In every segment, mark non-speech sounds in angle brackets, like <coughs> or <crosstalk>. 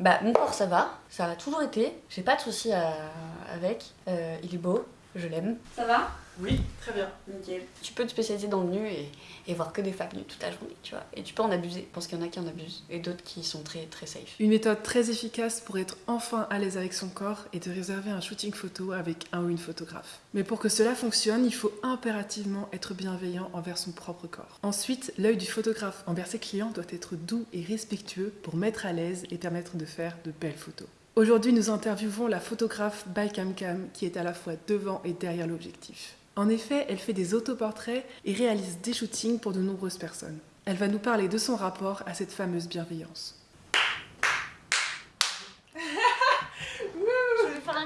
Bah, mon corps, ça va. Ça a toujours été. J'ai pas de soucis avec. Euh, il est beau. Je l'aime. Ça va? Oui, très bien. Nickel. Tu peux te spécialiser dans le nu et, et voir que des femmes nues toute la journée, tu vois. Et tu peux en abuser, parce qu'il y en a qui en abusent. Et d'autres qui sont très, très safe. Une méthode très efficace pour être enfin à l'aise avec son corps est de réserver un shooting photo avec un ou une photographe. Mais pour que cela fonctionne, il faut impérativement être bienveillant envers son propre corps. Ensuite, l'œil du photographe envers ses clients doit être doux et respectueux pour mettre à l'aise et permettre de faire de belles photos. Aujourd'hui, nous interviewons la photographe by Cam Cam qui est à la fois devant et derrière l'objectif. En effet, elle fait des autoportraits et réalise des shootings pour de nombreuses personnes. Elle va nous parler de son rapport à cette fameuse bienveillance. Je vais faire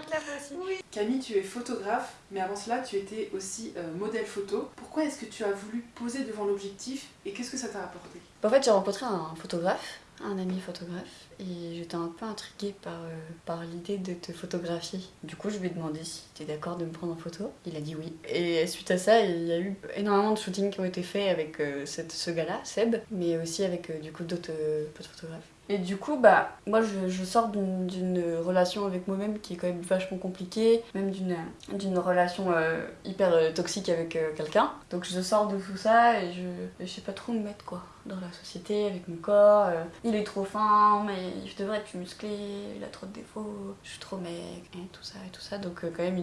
Camille, tu es photographe, mais avant cela, tu étais aussi euh, modèle photo. Pourquoi est-ce que tu as voulu poser devant l'objectif et qu'est-ce que ça t'a apporté En fait, j'ai rencontré un photographe, un ami photographe, et j'étais un peu intriguée par, euh, l'idée de te photographier. Du coup, je lui ai demandé si tu d'accord de me prendre en photo. Il a dit oui. Et suite à ça, il y a eu énormément de shootings qui ont été faits avec euh, ce gars-là, Seb, mais aussi avec du coup d'autres photographes. Et du coup, bah, moi je, je sors d'une relation avec moi-même qui est quand même vachement compliquée, même d'une relation euh, hyper euh, toxique avec euh, quelqu'un. Donc je sors de tout ça et je, je sais pas trop me mettre quoi dans la société avec mon corps. il est trop fin, mais je devrais être plus musclé, il a trop de défauts, je suis trop mec, et tout ça et tout ça. Donc quand même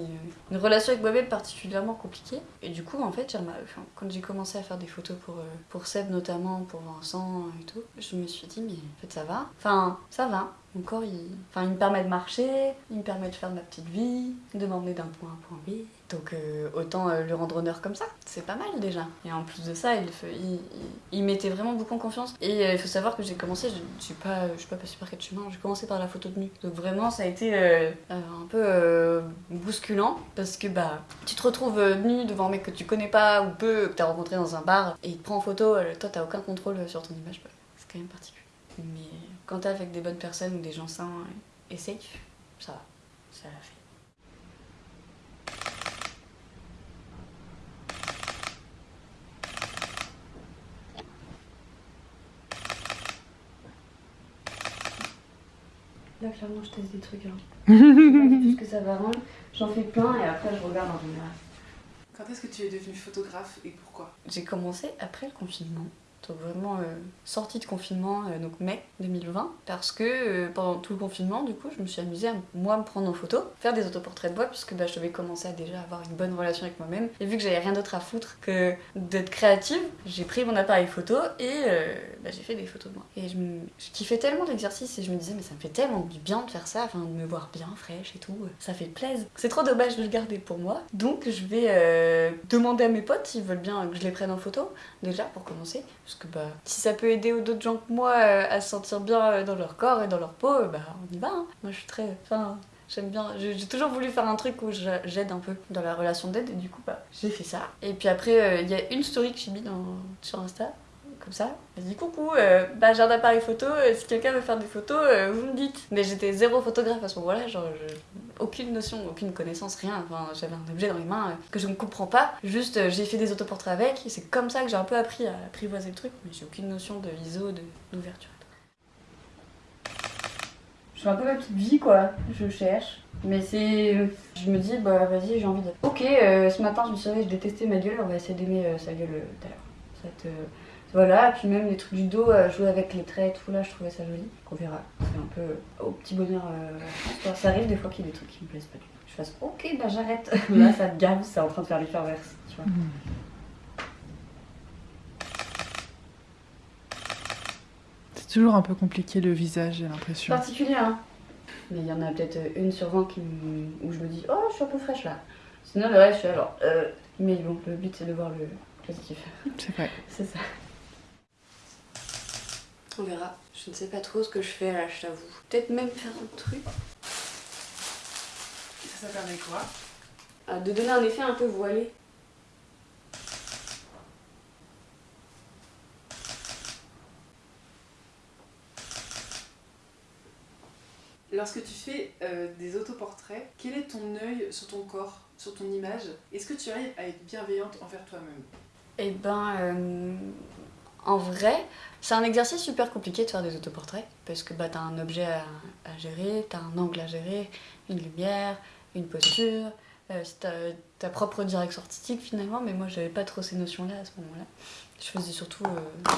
une, relation avec moi-même particulièrement compliquée. Et du coup, en fait, enfin, quand j'ai commencé à faire des photos pour, pour Seb notamment, pour Vincent et tout, je me suis dit, mais en fait ça va. Enfin, ça va. Mon corps, il, enfin, il me permet de marcher, il me permet de faire ma petite vie, de m'emmener d'un point à un point B. Donc euh, autant euh, lui rendre honneur comme ça, c'est pas mal déjà. Et en plus de ça, il, il, il- mettait vraiment beaucoup en confiance. Et euh, il faut savoir que j'ai commencé, je suis pas, je suis pas passée par quel chemin, j'ai commencé par la photo de nu. Donc vraiment, ça a été euh, un peu bousculant parce que bah tu te retrouves nu devant un mec que tu connais pas ou peu, que t'as rencontré dans un bar et il te prend en photo, toi t'as aucun contrôle sur ton image, c'est quand même particulier. Mais quand t'es avec des bonnes personnes ou des gens sains et safe, ça va, ça l'a fait. Là, clairement, je teste des trucs. Hein. <laughs> je sais pas tout ce que ça va rendre. J'en fais plein et après, je regarde en général. Quand est-ce que tu es devenue photographe et pourquoi? J'ai commencé après le confinement. Donc vraiment euh, sortie de confinement, euh, donc mai 2020, parce que euh, pendant tout le confinement, du coup, je me suis amusée à moi me prendre en photo, faire des autoportraits de moi, puisque bah, je devais commencer à déjà avoir une bonne relation avec moi-même. Et vu que j'avais rien d'autre à foutre que d'être créative, j'ai pris mon appareil photo et bah, j'ai fait des photos de moi. Et je, me- je kiffais tellement l'exercice et je me disais, mais ça me fait tellement du bien de faire ça, enfin de me voir bien fraîche et tout, ça fait plaisir. C'est trop dommage de le garder pour moi. Donc je vais demander à mes potes s'ils veulent bien que je les prenne en photo, déjà pour commencer. Que bah, si ça peut aider d'autres gens que moi euh, à se sentir bien euh, dans leur corps et dans leur peau, bah on y va. hein. Moi je suis très. Enfin, j'aime bien. J'ai toujours voulu faire un truc où j'a- j'aide un peu dans la relation d'aide et du coup bah j'ai fait ça. Et puis après, euh, il y a une story que j'ai mis sur Insta. Comme ça, elle dit coucou, euh, bah j'ai un appareil photo, euh, si quelqu'un veut faire des photos, euh, vous me dites. Mais j'étais zéro photographe à ce moment-là, genre je- aucune notion, aucune connaissance, rien. Enfin, j'avais un objet dans les mains que je ne comprends pas. Juste, j'ai fait des autoportraits avec. et C'est comme ça que j'ai un peu appris à apprivoiser le truc, mais j'ai aucune notion de ISO, d'ouverture. Je fais un peu ma petite vie, quoi. Je cherche. Mais c'est. Je me dis, bah vas-y, j'ai envie de. Ok, ce matin, je me suis réveillée, je détestais ma gueule, on va essayer d'aimer sa gueule tout à l'heure. Ça euh, Voilà, et puis même les trucs du dos, euh, jouer avec les traits et tout, là, je trouvais ça joli. On verra. C'est un peu euh, au petit bonheur. euh, ça arrive des fois qu'il y a des trucs qui me plaisent pas du tout. Je fasse, ok, bah j'arrête. <laughs> là, ça te gave, c'est en train de faire l'effet inverse, tu vois. C'est toujours un peu compliqué le visage, j'ai l'impression. particulier, hein. Mais il y en a peut-être une sur 20 qui me- où je me dis, oh, je suis un peu fraîche là. Sinon, le reste, je suis alors. euh, Mais bon, le but c'est de voir le positif. C'est vrai. <laughs> C'est ça. On verra. Je ne sais pas trop ce que je fais là, je t'avoue. Peut-être même faire un truc. Ça, ça permet quoi Ah, de donner un effet un peu voilé. Lorsque tu fais euh, des autoportraits, quel est ton œil sur ton corps, sur ton image? Est-ce que tu arrives à être bienveillante envers toi-même? Eh ben, euh, En vrai, c'est un exercice super compliqué de faire des autoportraits parce que bah, t'as un objet à, gérer, t'as un angle à gérer, une lumière, une posture, euh, ta, ta propre direction artistique finalement, mais moi j'avais pas trop ces notions-là à ce moment-là. Je faisais surtout euh,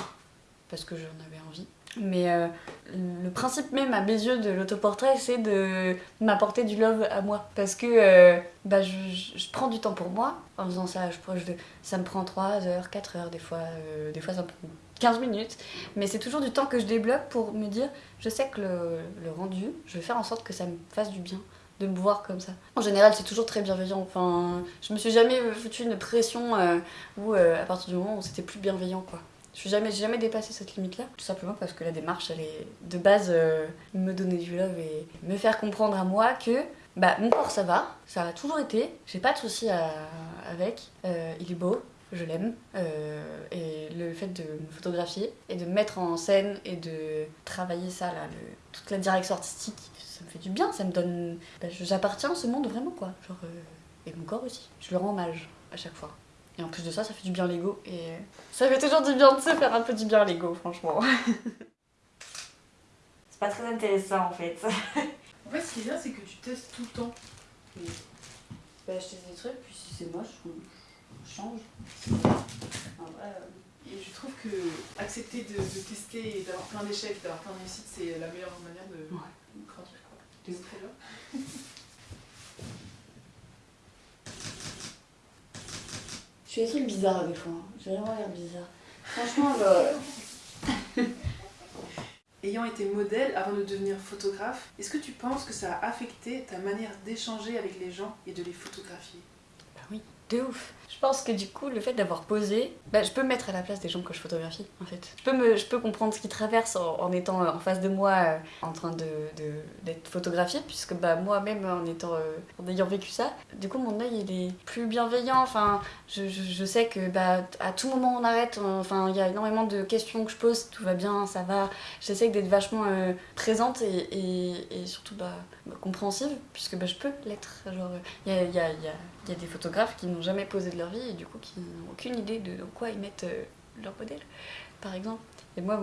parce que j'en avais envie. Mais euh, le principe même à mes yeux de l'autoportrait, c'est de m'apporter du love à moi. Parce que euh, bah, je, je- prends du temps pour moi en faisant ça. Je, ça me prend 3 heures, 4 heures, des fois, euh, des fois ça me prend 15 minutes. Mais c'est toujours du temps que je débloque pour me dire, je sais que le, le rendu, je vais faire en sorte que ça me fasse du bien de me voir comme ça. En général, c'est toujours très bienveillant. Enfin, je me suis jamais foutu une pression où, à partir du moment où c'était plus bienveillant, quoi. Je suis jamais, jamais dépassé cette limite-là, tout simplement parce que la démarche, elle est de base euh, me donner du love et me faire comprendre à moi que bah, mon corps ça va, ça a toujours été, j'ai pas de soucis avec, Euh, il est beau, je l'aime, euh, et le fait de me photographier et de me mettre en scène et de travailler ça, là, toute la direction artistique, ça me fait du bien, ça me donne. bah, J'appartiens à ce monde vraiment, quoi. Genre, et mon corps aussi, je le rends hommage à chaque fois. Et en plus de ça, ça fait du bien l'ego. Et ça fait toujours du bien de se faire un peu du bien l'ego, franchement. <laughs> C'est pas très intéressant en fait. En fait, ce qui est bien, c'est que tu testes tout le temps. Bah, je teste des trucs, puis si c'est moche, je change. En vrai, euh, Et je trouve que accepter de, de tester et d'avoir plein d'échecs, d'avoir plein de réussites, c'est la meilleure manière de Ouais. grandir. Quoi. De C'est très bien. Je fais des trucs bizarres des fois. hein. J'ai vraiment l'air bizarre. Franchement, <laughs> Ayant été modèle avant de devenir photographe, est-ce que tu penses que ça a affecté ta manière d'échanger avec les gens et de les photographier? Bah oui, de ouf. Je pense que du coup, le fait d'avoir posé, bah, je peux me mettre à la place des gens que je photographie, en fait. Je peux, me, je peux comprendre ce qu'ils traversent en, étant euh, en face de moi, euh, en train de, de- d'être photographié, puisque bah, moi-même, en, étant, euh, en ayant vécu ça, du coup, mon œil, il est plus bienveillant. Enfin, je, je, sais que bah, à tout moment, on arrête. Enfin, il y a énormément de questions que je pose, tout va bien, ça va. J'essaie d'être vachement euh, présente et, et, surtout bah, bah, compréhensive, puisque bah, je peux l'être. Genre, il y y, a, il y a des photographes qui n'ont jamais posé de leur vie et du coup qui n'ont aucune idée de dans quoi ils mettent euh, leur modèle, par exemple. Et moi,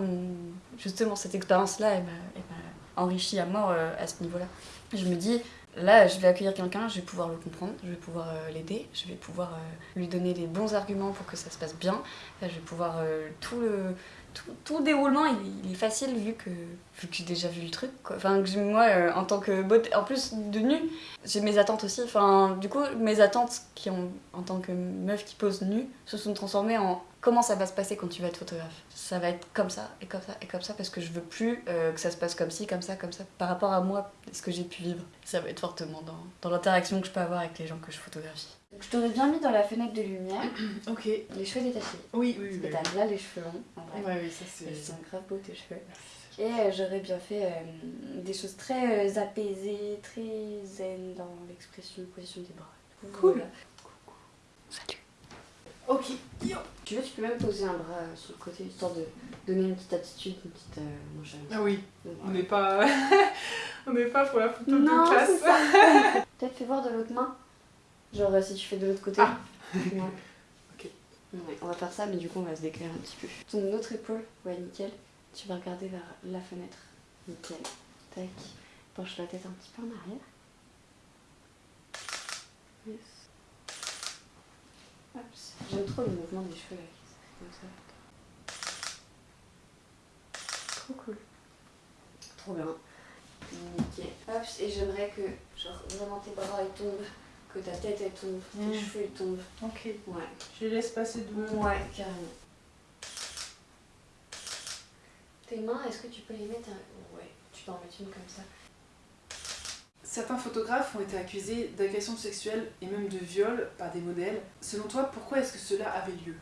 justement, cette expérience-là, elle m'a elle m'a enrichi à mort euh, à ce niveau-là. Je me dis, là, je vais accueillir quelqu'un, je vais pouvoir le comprendre, je vais pouvoir euh, l'aider, je vais pouvoir lui donner les bons arguments pour que ça se passe bien. Je vais pouvoir tout le tout, tout le déroulement il, il est facile vu que, vu que j'ai déjà vu le truc. Enfin que moi euh, en tant que en plus de nu, j'ai mes attentes aussi. Enfin du coup mes attentes qui ont en tant que meuf qui pose nue se sont transformées en comment ça va se passer quand tu vas être photographe. Ça va être comme ça et comme ça et comme ça parce que je veux plus euh, que ça se passe comme ci, comme ça, comme ça par rapport à moi ce que j'ai pu vivre. Ça va être fortement dans, dans l'interaction que je peux avoir avec les gens que je photographie. Je t'aurais bien mis dans la fenêtre de lumière <coughs> Ok. les cheveux détachés. Oui, oui, Et t'as là les cheveux longs en vrai. Ouais, oui, ça c'est. Ils sont grave beaux tes cheveux. Et euh, j'aurais bien fait euh, des choses très euh, apaisées, très zen dans l'expression, position des bras. Cool. voilà. Salut. Ok. Yo. Tu veux, tu peux même poser un bras sur le côté, histoire de donner une petite attitude, une petite nonchalance. Ah oui, Donc, on n'est pas. <laughs> on n'est pas pour la photo Non, de classe. <laughs> Peut-être fais voir de l'autre main. Genre euh, si tu fais de l'autre côté. Ah. Ouais. <laughs> Ok. Ouais, on va faire ça, mais du coup on va se déclarer un petit peu. Ton autre épaule, ouais nickel. Tu vas regarder vers la fenêtre. Nickel. Tac. Penche la tête un petit peu en arrière. Yes. Hop. J'aime trop le mouvement des cheveux là. qui se fait Comme ça. Trop cool. Trop bien. Nickel. Hop, et j'aimerais que genre vraiment tes bras ils tombent, que ta tête elle tombe, tes Mm. cheveux ils tombent. Ok. Ouais. Je les laisse passer de. Ouais, carrément. Tes mains, est-ce que tu peux les mettre un- Ouais, tu peux en mettre une comme ça. Certains photographes ont été accusés d'agression sexuelle et même de viol par des modèles. Selon toi, pourquoi est-ce que cela avait lieu?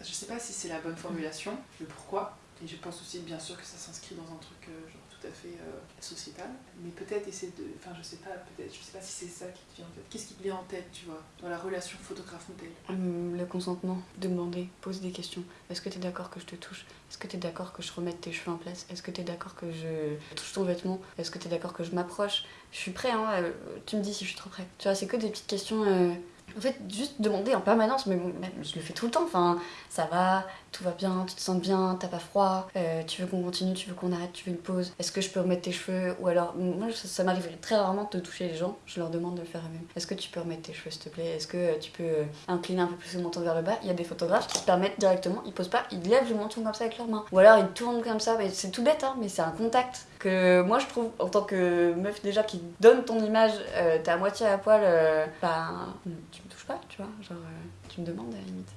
Je sais pas si c'est la bonne formulation, le pourquoi. Et je pense aussi bien sûr que ça s'inscrit dans un truc euh, genre tout à fait euh, sociétal. Mais peut-être essayer de. Enfin, je sais pas, peut-être, je sais pas si c'est ça qui te vient en tête. Qu'est-ce qui te vient en tête, tu vois, dans la relation photographe-modèle? Hum, le consentement, demander, poser des questions. Est-ce que tu es d'accord que je te touche? Est-ce que tu es d'accord que je remette tes cheveux en place? Est-ce que tu es d'accord que je touche ton vêtement? Est-ce que tu es d'accord que je m'approche? Je suis prêt, hein, euh, tu me dis si je suis trop prêt. Tu vois, c'est que des petites questions. euh, En fait, juste demander en permanence, mais bon, je le fais tout le temps. Enfin, ça va, tout va bien, tu te sens bien, t'as pas froid, euh, tu veux qu'on continue, tu veux qu'on arrête, tu veux une pause, est-ce que je peux remettre tes cheveux Ou alors, moi ça, m'arrive très rarement de toucher les gens, je leur demande de le faire eux-mêmes. Est-ce que tu peux remettre tes cheveux s'il te plaît? Est-ce que tu peux euh, incliner un peu plus le menton vers le bas? Il y a des photographes qui se permettent directement, ils posent pas, ils lèvent le menton comme ça avec leurs mains. Ou alors ils tournent comme ça, c'est tout bête, hein, mais c'est un contact que moi je trouve en tant que meuf déjà qui donne ton image, euh, t'es à moitié à poil, euh, bah tu me touches pas, tu vois, genre tu me demandes à la limite.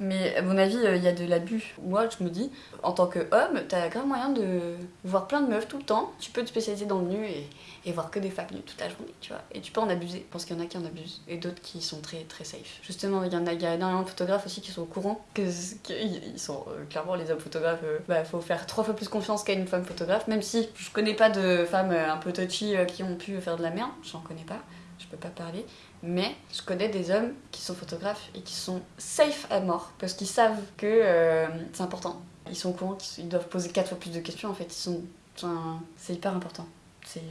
Mais à mon avis, euh, il y a de l'abus. Moi, je me dis, en tant qu'homme, t'as grave moyen de voir plein de meufs tout le temps. Tu peux te spécialiser dans le nu et, et voir que des femmes nues toute la journée, tu vois. Et tu peux en abuser. Je pense qu'il y en a qui en abusent et d'autres qui sont très très safe. Justement, il y en a, y a énormément de photographes aussi qui sont au courant qu'ils sont euh, clairement les hommes photographes. euh, bah, faut faire trois fois plus confiance qu'à une femme photographe. Même si je connais pas de femmes euh, un peu touchy qui ont pu faire de la merde, j'en connais pas. Je peux pas parler. Mais je connais des hommes qui sont photographes et qui sont safe à mort parce qu'ils savent que euh, c'est important. Ils sont au courant qu'ils doivent poser quatre fois plus de questions en fait. Ils sont, enfin, c'est hyper important. C'est,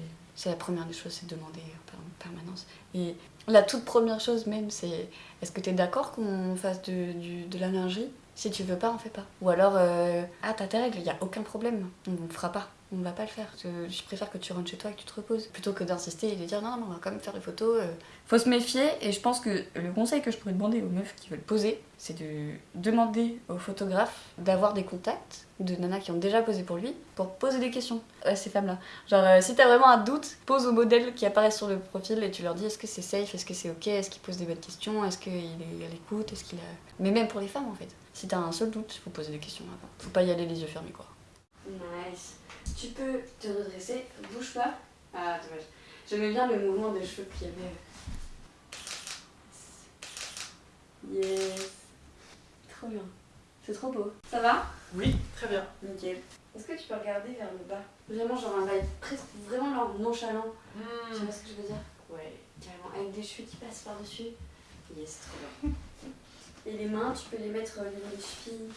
la première des choses, c'est de demander en permanence. Et la toute première chose même, c'est est-ce que tu es d'accord qu'on fasse de, de la lingerie Si tu veux pas, on fait pas. Ou alors, euh, ah t'as tes règles, il y a aucun problème, on ne fera pas. On ne va pas le faire. Je préfère que tu rentres chez toi et que tu te reposes. Plutôt que d'insister et de dire non, non, on va quand même faire des photos. euh. Faut se méfier et je pense que le conseil que je pourrais demander aux meufs qui veulent poser, c'est de demander au photographe d'avoir des contacts de nanas qui ont déjà posé pour lui pour poser des questions à ces femmes-là. Genre, euh, si t'as vraiment un doute, pose au modèle qui apparaît sur le profil et tu leur dis est-ce que c'est safe, est-ce que c'est ok, est-ce qu'il pose des bonnes questions, est-ce qu'il est à l'écoute, est-ce qu'il a. Mais même pour les femmes en fait. Si t'as un seul doute, faut poser des questions avant. Faut pas y aller les yeux fermés quoi. Nice. Tu peux te redresser, bouge pas. Ah, dommage. J'aimais bien le mouvement des cheveux qu'il y avait. Yes. Trop bien. C'est trop beau. Ça va? Oui, très bien. Nickel. Est-ce que tu peux regarder vers le bas? Vraiment, genre un vibe presque vraiment genre nonchalant. Tu vois ce que je veux dire? Ouais, carrément. Avec des cheveux qui passent par-dessus. Yes, trop bien. Et les mains, tu peux les mettre au niveau des chevilles.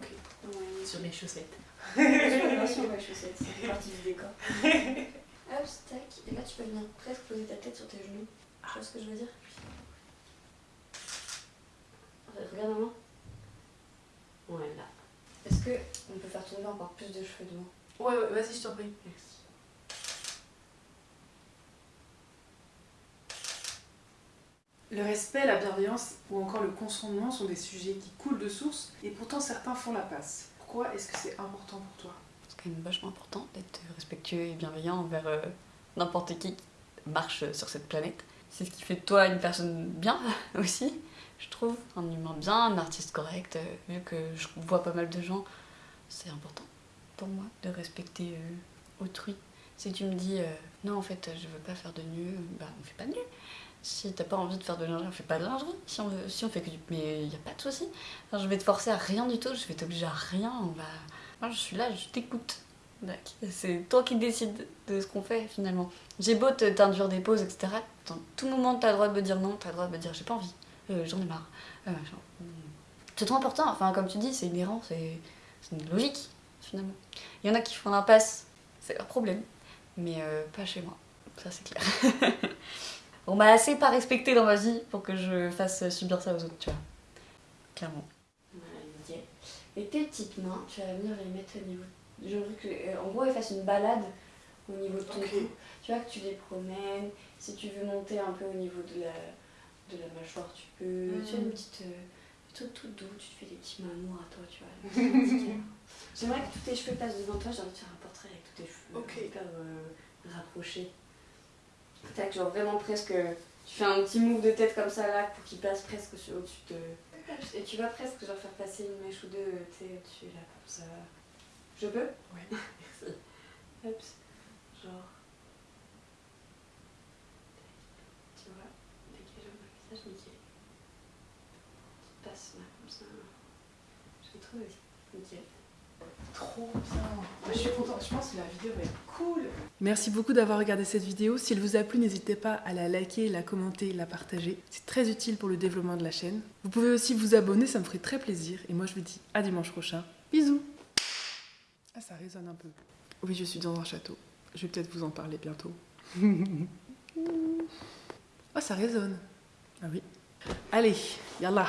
Ok. Ouais. Sur mes chaussettes. Sûr, ouais, chaussettes, ça <laughs> fait partie du décor. <laughs> Hop, tac. Et là, tu peux venir presque poser ta tête sur tes genoux. Tu vois ce que je veux dire? Regarde-moi. Ouais, là. Est-ce que on peut faire tomber encore plus de cheveux devant Ouais, ouais, vas-y, je t'en prie. Merci. Le respect, la bienveillance ou encore le consentement sont des sujets qui coulent de source et pourtant certains font la passe. Pourquoi est-ce que c'est important pour toi? C'est quand même vachement important d'être respectueux et bienveillant envers euh, n'importe qui qui marche sur cette planète. C'est ce qui fait de toi une personne bien <laughs> aussi, je trouve. Un humain bien, un artiste correct. euh, vu que je vois pas mal de gens, c'est important pour moi de respecter euh, autrui. Si tu me dis euh, non, en fait, je veux pas faire de nu, bah on fait pas de nu. Si t'as pas envie de faire de lingerie, on fait pas de lingerie. Si on, veut- si on fait que du. Mais y a pas de souci. Enfin, je vais te forcer à rien du tout, je vais t'obliger à rien. On va. Moi, je suis là, je t'écoute. C'est toi qui décides de ce qu'on fait finalement. J'ai beau t'induire des pauses, etc. Dans tout moment, t'as le droit de me dire non, t'as le droit de me dire j'ai pas envie, euh, j'en ai marre. euh, machin. c'est trop important, enfin, comme tu dis, c'est inhérent, c'est une logique finalement. Il y en a qui font l'impasse, c'est leur problème, mais euh, pas chez moi, ça c'est clair. <laughs> On m'a assez pas respecté dans ma vie pour que je fasse subir ça aux autres, tu vois. Clairement. Et tes petites mains, tu vas venir les mettre au niveau. Veux que, euh, en gros, elles fassent une balade au niveau de ton Ok. cou. Tu vois que tu les promènes. Si tu veux monter un peu au niveau de la, de la mâchoire, tu peux. Tu as une petite. euh, trucs tout doux, tu te fais des petits mamours à toi, tu vois. <laughs> J'aimerais que tous tes cheveux passent devant toi, j'ai envie de faire un portrait avec tous tes cheveux Ok. hyper euh, rapprochés. Tac, genre vraiment presque. Tu fais un petit move de tête comme ça là pour qu'il passe presque au-dessus de. Et tu vas presque genre faire passer une mèche ou deux, euh, tu sais, au-dessus là, comme ça. Je peux? Ouais. <laughs> Merci. Hop, genre. Tu vois, dégage un peu le visage, nickel. Tu passes là, comme ça. Je. Nickel. Trop bien. Je suis contente. Je pense que la vidéo va être cool. Merci beaucoup d'avoir regardé cette vidéo. Si elle vous a plu, n'hésitez pas à la liker, la commenter, la partager. C'est très utile pour le développement de la chaîne. Vous pouvez aussi vous abonner, ça me ferait très plaisir. Et moi, je vous dis à dimanche prochain. Bisous. Ah, ça résonne un peu. Oui, je suis dans un château. Je vais peut-être vous en parler bientôt. <laughs> Ah, ça résonne. Ah oui. Allez, yallah.